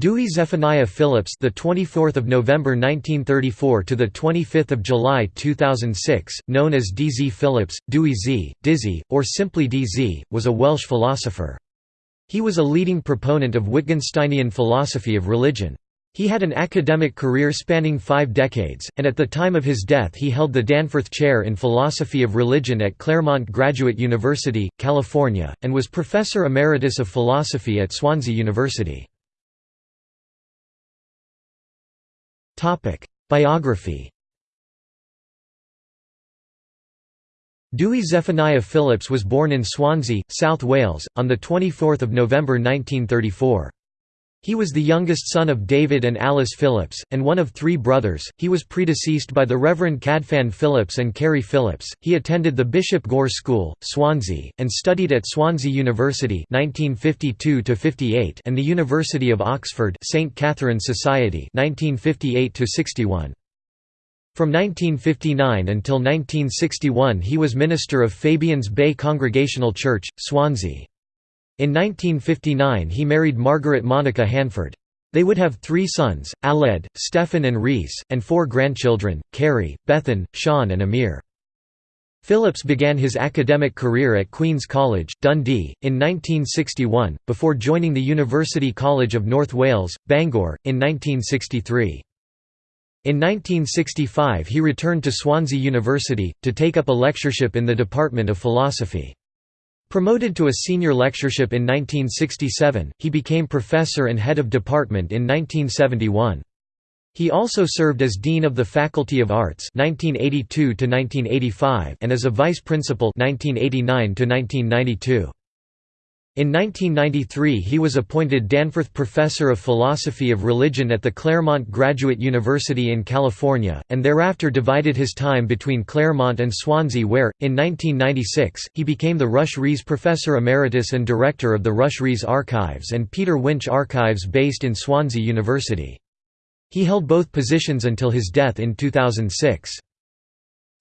Dewey Zephaniah Phillips, the 24th of November 1934 to the 25th of July 2006, known as D.Z. Phillips, Dewey Z, Dizzy, or simply D.Z., was a Welsh philosopher. He was a leading proponent of Wittgensteinian philosophy of religion. He had an academic career spanning five decades, and at the time of his death he held the Danforth Chair in Philosophy of Religion at Claremont Graduate University, California, and was Professor Emeritus of Philosophy at Swansea University. Biography Dewey Zephaniah Phillips was born in Swansea, South Wales, on 24 November 1934. He was the youngest son of David and Alice Phillips, and one of three brothers. He was predeceased by the Reverend Cadfan Phillips and Carrie Phillips. He attended the Bishop Gore School, Swansea, and studied at Swansea University (1952–58) and the University of Oxford, St Catherine's Society (1958–61). From 1959 until 1961 he was minister of Fabians Bay Congregational Church, Swansea. In 1959 he married Margaret Monica Hanford. They would have three sons, Aled, Stefan and Rhys, and four grandchildren, Carrie, Bethan, Sean and Amir. Phillips began his academic career at Queen's College, Dundee, in 1961, before joining the University College of North Wales, Bangor, in 1963. In 1965 he returned to Swansea University, to take up a lectureship in the Department of Philosophy. Promoted to a senior lectureship in 1967, he became professor and head of department in 1971. He also served as Dean of the Faculty of Arts 1982 and as a Vice Principal 1989 -1992. In 1993 he was appointed Danforth Professor of Philosophy of Religion at the Claremont Graduate University in California, and thereafter divided his time between Claremont and Swansea where, in 1996, he became the Rush Rhees Professor Emeritus and Director of the Rush Rhees Archives and Peter Winch Archives based in Swansea University. He held both positions until his death in 2006.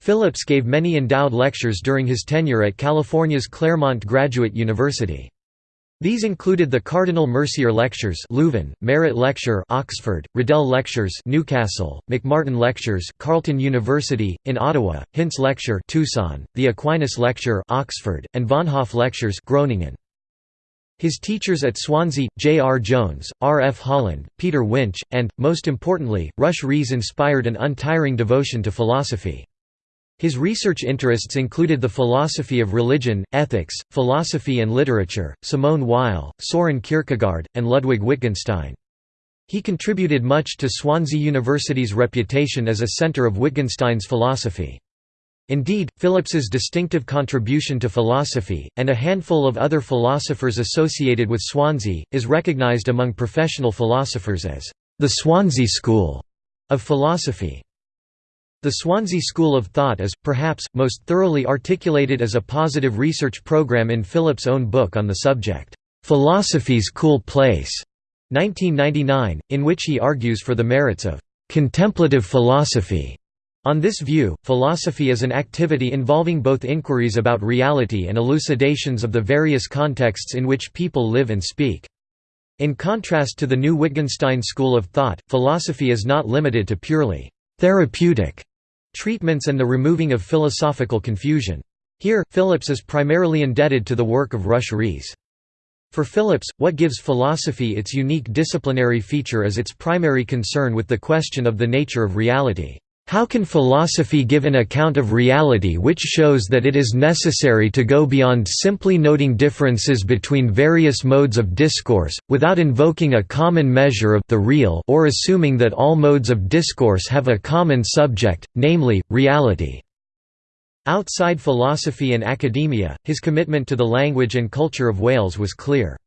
Phillips gave many endowed lectures during his tenure at California's Claremont Graduate University. These included the Cardinal Mercier Lectures Leuven, Marett Lecture Oxford, Riddell Lectures Newcastle, McMartin Lectures Carleton University, in Ottawa, Hintz Lecture Tucson, the Aquinas Lecture Oxford, and Von Hoff Lectures Groningen. His teachers at Swansea, J. R. Jones, R. F. Holland, Peter Winch, and, most importantly, Rush Rhees inspired an untiring devotion to philosophy. His research interests included the philosophy of religion, ethics, philosophy and literature, Simone Weil, Soren Kierkegaard, and Ludwig Wittgenstein. He contributed much to Swansea University's reputation as a centre of Wittgenstein's philosophy. Indeed, Phillips's distinctive contribution to philosophy, and a handful of other philosophers associated with Swansea, is recognised among professional philosophers as the Swansea School of Philosophy. The Swansea School of Thought is, perhaps, most thoroughly articulated as a positive research program in Phillips' own book on the subject, "'Philosophy's Cool Place' 1999, in which he argues for the merits of "'contemplative philosophy' On this view, philosophy is an activity involving both inquiries about reality and elucidations of the various contexts in which people live and speak. In contrast to the new Wittgenstein school of thought, philosophy is not limited to purely therapeutic treatments and the removing of philosophical confusion. Here, Phillips is primarily indebted to the work of Rush Rhees. For Phillips, what gives philosophy its unique disciplinary feature is its primary concern with the question of the nature of reality. How can philosophy give an account of reality which shows that it is necessary to go beyond simply noting differences between various modes of discourse, without invoking a common measure of the real or assuming that all modes of discourse have a common subject, namely, reality? Outside philosophy and academia, his commitment to the language and culture of Wales was clear.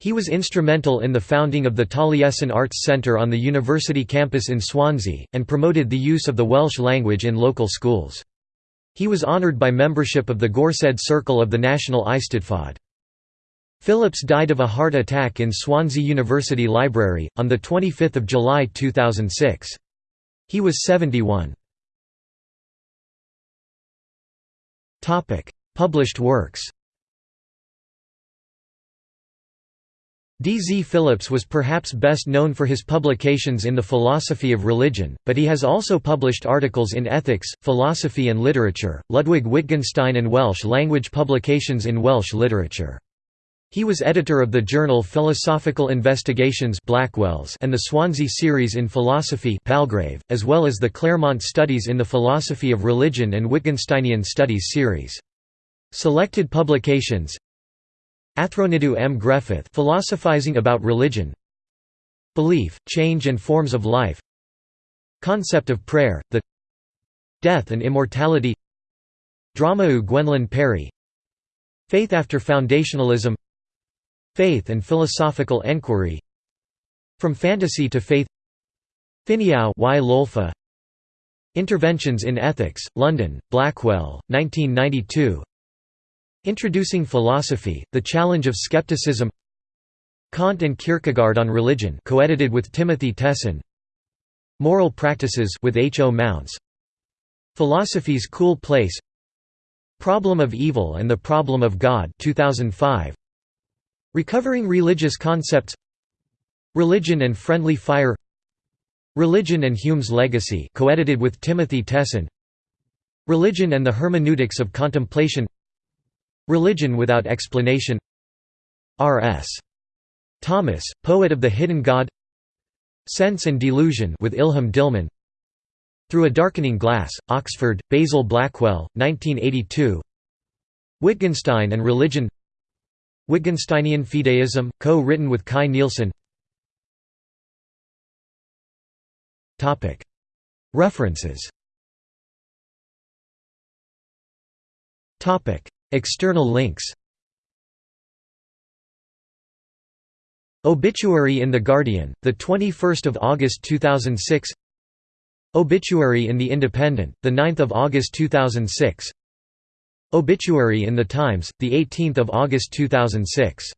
He was instrumental in the founding of the Taliesin Arts Centre on the university campus in Swansea, and promoted the use of the Welsh language in local schools. He was honoured by membership of the Gorsedd Circle of the National Eisteddfod. Phillips died of a heart attack in Swansea University Library, on 25 July 2006. He was 71. Published works D. Z. Phillips was perhaps best known for his publications in the philosophy of religion, but he has also published articles in ethics, philosophy and literature, Ludwig Wittgenstein and Welsh language publications in Welsh literature. He was editor of the journal Philosophical Investigations Blackwell's and the Swansea series in philosophy Palgrave, as well as the Claremont Studies in the Philosophy of Religion and Wittgensteinian Studies series. Selected publications Athronyddu am Grefydd philosophizing about religion. Belief, Change and Forms of Life. Concept of Prayer, the Death and Immortality. Drama Gwenlyn Parry. Faith after Foundationalism. Faith and Philosophical Enquiry. From Fantasy to Faith. Ffiniau y. Lolfa. Interventions in Ethics, London, Blackwell, 1992 Introducing Philosophy, The Challenge of Skepticism. Kant and Kierkegaard on Religion co-edited with Timothy Tessin. Moral Practices with H. O. Mounce Philosophy's Cool Place. Problem of Evil and the Problem of God 2005 Recovering Religious Concepts. Religion and Friendly Fire. Religion and Hume's Legacy co-edited with Timothy Tessin. Religion and the Hermeneutics of Contemplation Religion Without Explanation. R.S. Thomas, Poet of the Hidden God. Sense and Delusion with Ilham Dilman Through a Darkening Glass, Oxford, Basil Blackwell, 1982 Wittgenstein and Religion. Wittgensteinian Fideism, co-written with Kai Nielsen. References External links. Obituary in The Guardian, 21 August 2006 Obituary in The Independent, 9 August 2006 Obituary in The Times, 18 August 2006